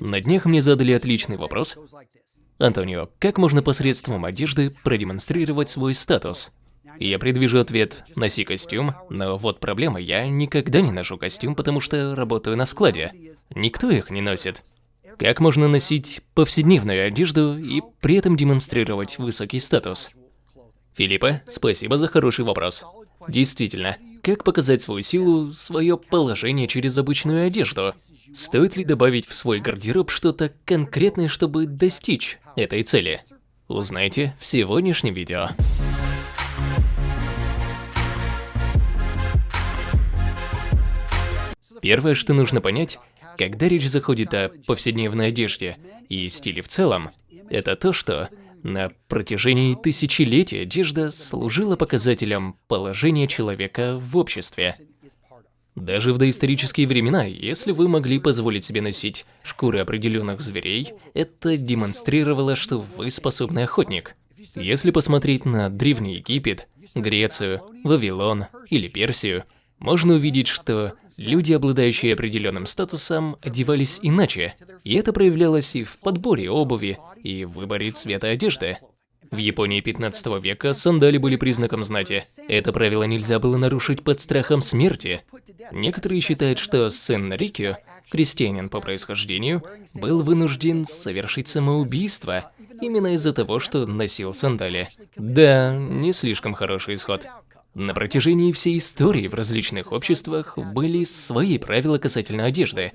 На днях мне задали отличный вопрос. Антонио, как можно посредством одежды продемонстрировать свой статус? Я предвижу ответ «носи костюм», но вот проблема, я никогда не ношу костюм, потому что работаю на складе. Никто их не носит. Как можно носить повседневную одежду и при этом демонстрировать высокий статус? Филиппа, спасибо за хороший вопрос. Действительно, как показать свою силу, свое положение через обычную одежду? Стоит ли добавить в свой гардероб что-то конкретное, чтобы достичь этой цели? Узнайте в сегодняшнем видео. Первое, что нужно понять, когда речь заходит о повседневной одежде и стиле в целом, это то, что на протяжении тысячелетий одежда служила показателем положения человека в обществе. Даже в доисторические времена, если вы могли позволить себе носить шкуры определенных зверей, это демонстрировало, что вы способный охотник. Если посмотреть на Древний Египет, Грецию, Вавилон или Персию, можно увидеть, что люди, обладающие определенным статусом, одевались иначе, и это проявлялось и в подборе обуви, и в выборе цвета одежды. В Японии 15 века сандали были признаком знати. Это правило нельзя было нарушить под страхом смерти. Некоторые считают, что сын Нарикио, крестьянин по происхождению, был вынужден совершить самоубийство именно из-за того, что носил сандали. Да, не слишком хороший исход. На протяжении всей истории в различных обществах были свои правила касательно одежды.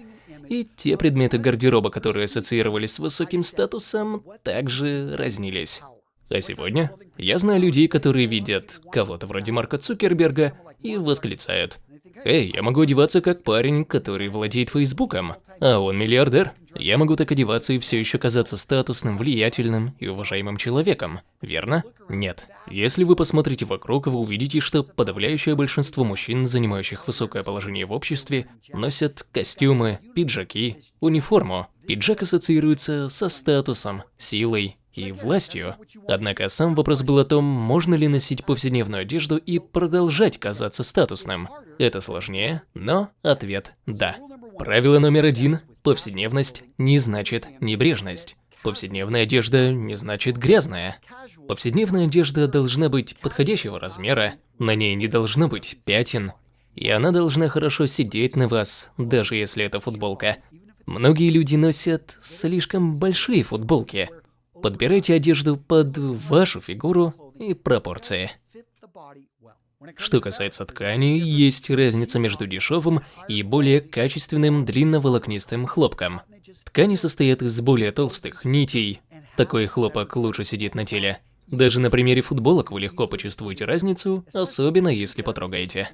И те предметы гардероба, которые ассоциировались с высоким статусом, также разнились. А сегодня я знаю людей, которые видят кого-то вроде Марка Цукерберга и восклицают Эй, я могу одеваться как парень, который владеет Фейсбуком, а он миллиардер. Я могу так одеваться и все еще казаться статусным, влиятельным и уважаемым человеком, верно? Нет. Если вы посмотрите вокруг, вы увидите, что подавляющее большинство мужчин, занимающих высокое положение в обществе, носят костюмы, пиджаки, униформу. Пиджак ассоциируется со статусом, силой, и властью. Однако сам вопрос был о том, можно ли носить повседневную одежду и продолжать казаться статусным. Это сложнее, но ответ – да. Правило номер один – повседневность не значит небрежность. Повседневная одежда не значит грязная. Повседневная одежда должна быть подходящего размера, на ней не должно быть пятен, и она должна хорошо сидеть на вас, даже если это футболка. Многие люди носят слишком большие футболки, Подбирайте одежду под вашу фигуру и пропорции. Что касается ткани, есть разница между дешевым и более качественным длинноволокнистым хлопком. Ткани состоят из более толстых нитей. Такой хлопок лучше сидит на теле. Даже на примере футболок вы легко почувствуете разницу, особенно если потрогаете.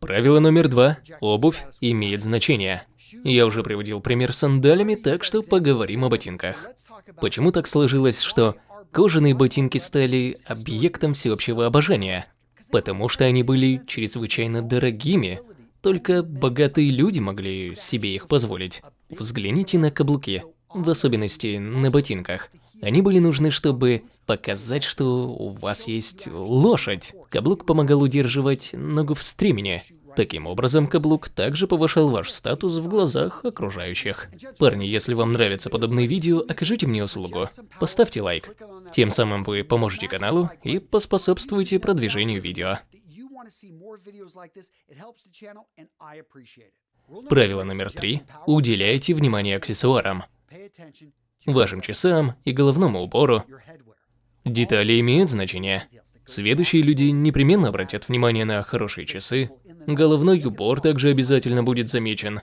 Правило номер два. Обувь имеет значение. Я уже приводил пример с сандалями, так что поговорим о ботинках. Почему так сложилось, что кожаные ботинки стали объектом всеобщего обожания? Потому что они были чрезвычайно дорогими. Только богатые люди могли себе их позволить. Взгляните на каблуки, в особенности на ботинках. Они были нужны, чтобы показать, что у вас есть лошадь. Каблук помогал удерживать ногу в стремени, Таким образом, каблук также повышал ваш статус в глазах окружающих. Парни, если вам нравятся подобные видео, окажите мне услугу. Поставьте лайк. Тем самым вы поможете каналу и поспособствуете продвижению видео. Правило номер три. Уделяйте внимание аксессуарам. Вашим часам и головному убору. Детали имеют значение. Следующие люди непременно обратят внимание на хорошие часы, Головной убор также обязательно будет замечен.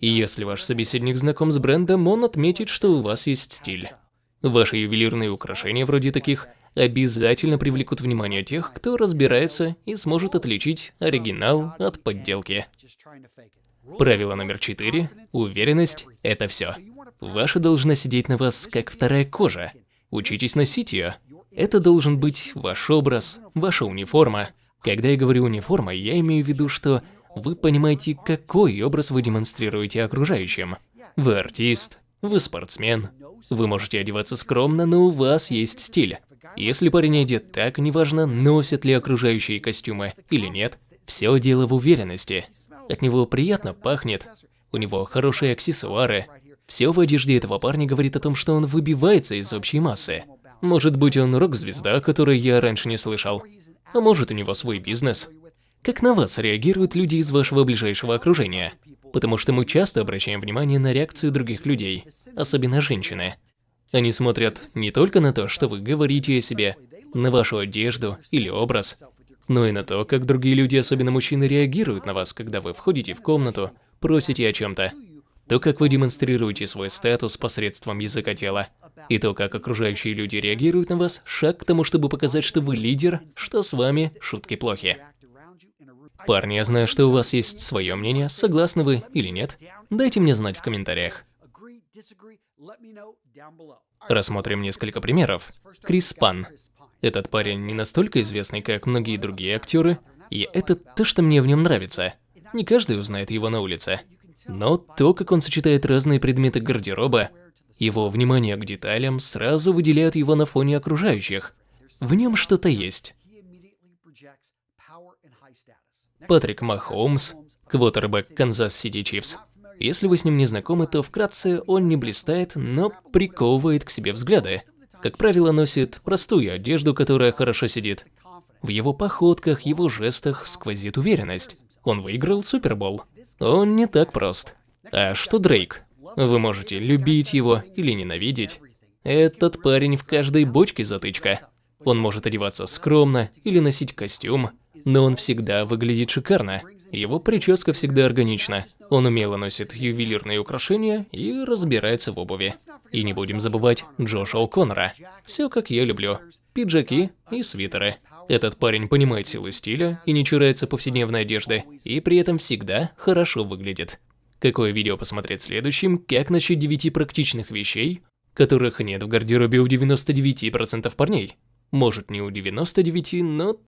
И если ваш собеседник знаком с брендом, он отметит, что у вас есть стиль. Ваши ювелирные украшения вроде таких обязательно привлекут внимание тех, кто разбирается и сможет отличить оригинал от подделки. Правило номер четыре. Уверенность – это все. Ваша должна сидеть на вас, как вторая кожа. Учитесь носить ее. Это должен быть ваш образ, ваша униформа, когда я говорю униформа, я имею в виду, что вы понимаете, какой образ вы демонстрируете окружающим. Вы артист, вы спортсмен, вы можете одеваться скромно, но у вас есть стиль. Если парень одет так, неважно, носят ли окружающие костюмы или нет, все дело в уверенности. От него приятно пахнет, у него хорошие аксессуары. Все в одежде этого парня говорит о том, что он выбивается из общей массы. Может быть, он рок-звезда, которой я раньше не слышал. А может, у него свой бизнес. Как на вас реагируют люди из вашего ближайшего окружения? Потому что мы часто обращаем внимание на реакцию других людей, особенно женщины. Они смотрят не только на то, что вы говорите о себе, на вашу одежду или образ, но и на то, как другие люди, особенно мужчины, реагируют на вас, когда вы входите в комнату, просите о чем-то. То, как вы демонстрируете свой статус посредством языка тела, и то, как окружающие люди реагируют на вас, шаг к тому, чтобы показать, что вы лидер, что с вами шутки плохи. Парни, я знаю, что у вас есть свое мнение, согласны вы или нет. Дайте мне знать в комментариях. Рассмотрим несколько примеров. Крис Пан. Этот парень не настолько известный, как многие другие актеры, и это то, что мне в нем нравится. Не каждый узнает его на улице. Но то, как он сочетает разные предметы гардероба, его внимание к деталям сразу выделяет его на фоне окружающих. В нем что-то есть. Патрик Махомс, квотербек Канзас Сити Чифс. Если вы с ним не знакомы, то вкратце он не блистает, но приковывает к себе взгляды. Как правило, носит простую одежду, которая хорошо сидит. В его походках, его жестах сквозит уверенность. Он выиграл Супербол. Он не так прост. А что Дрейк? Вы можете любить его или ненавидеть. Этот парень в каждой бочке затычка. Он может одеваться скромно или носить костюм, но он всегда выглядит шикарно. Его прическа всегда органична. Он умело носит ювелирные украшения и разбирается в обуви. И не будем забывать Джоша О'Коннора. Все как я люблю. Пиджаки и свитеры. Этот парень понимает силу стиля и не чурается повседневной одежды, и при этом всегда хорошо выглядит. Какое видео посмотреть следующим, как насчет 9 практичных вещей, которых нет в гардеробе у 99% парней? Может не у 99, но